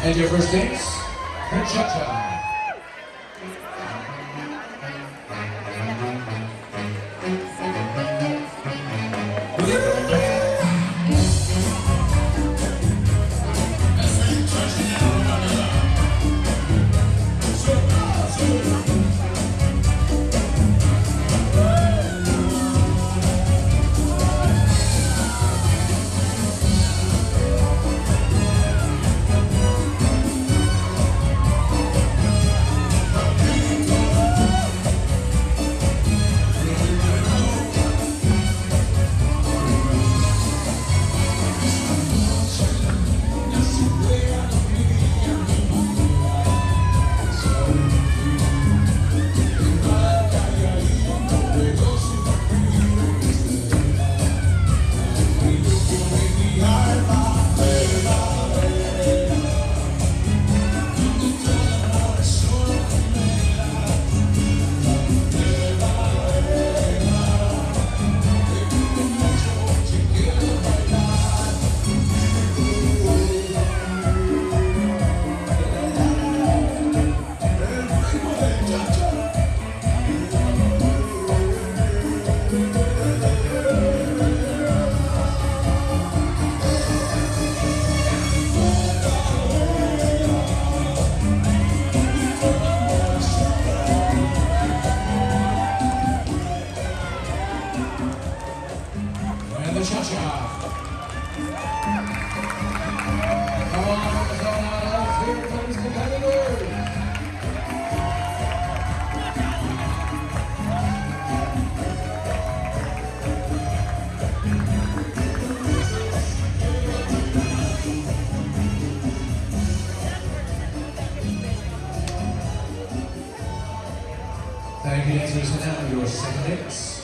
And your first dance, cha-cha. Second dance.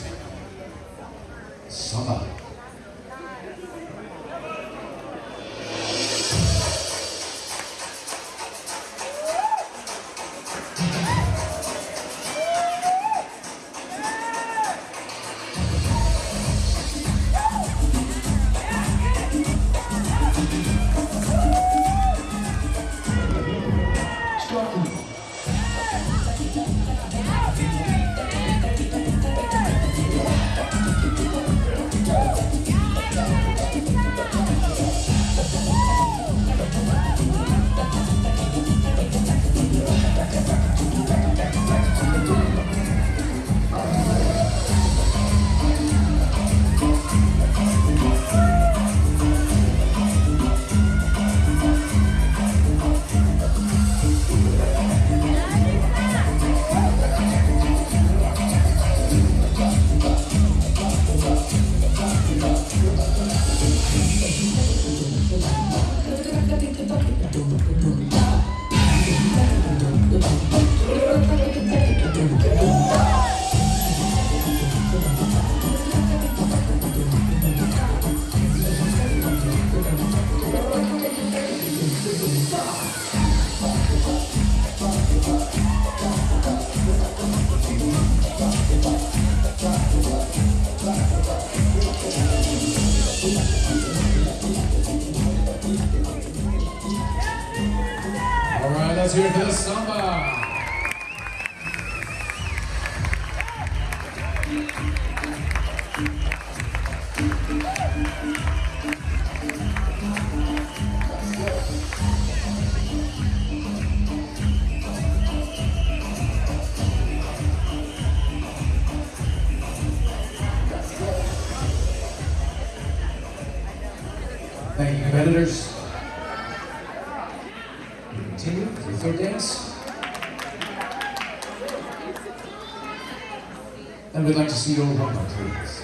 Competitors. Continue with the third dance. And we'd like to see your rumba, please.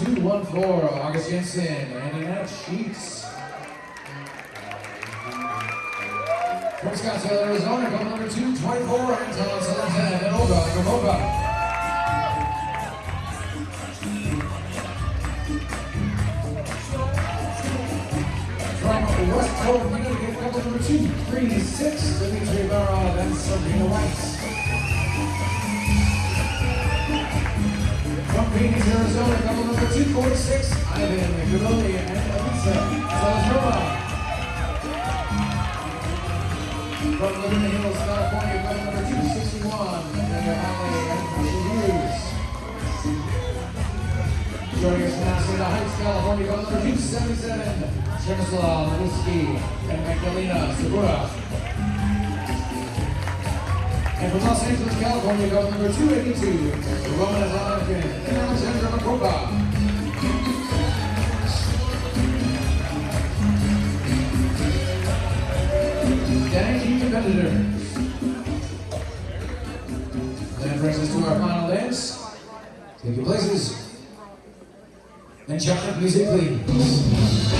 214, August Jensen and Annette Sheets. From Scottsdale, Arizona, couple number 224, Anton Salazar and Olga Gomova. From West Coast, Connecticut, couple number 236, Dimitri Barov and Sabrina. From Phoenix, Arizona, number 246, Ivan Gavoni and Elisa Salazarova. From Laguna Hills, California, couple number 261, Amanda Alley and Hughes. Joining us from Arizona Heights, California, couple number 277, Chemislav Whiskey and Magdalena Segura. And from Los Angeles, California, couple number 282, Roman Azalakin and Alexandra Makoba. Thank you, competitors. That brings us to our final dance. Take your places. And chocolate music, please.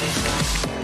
Música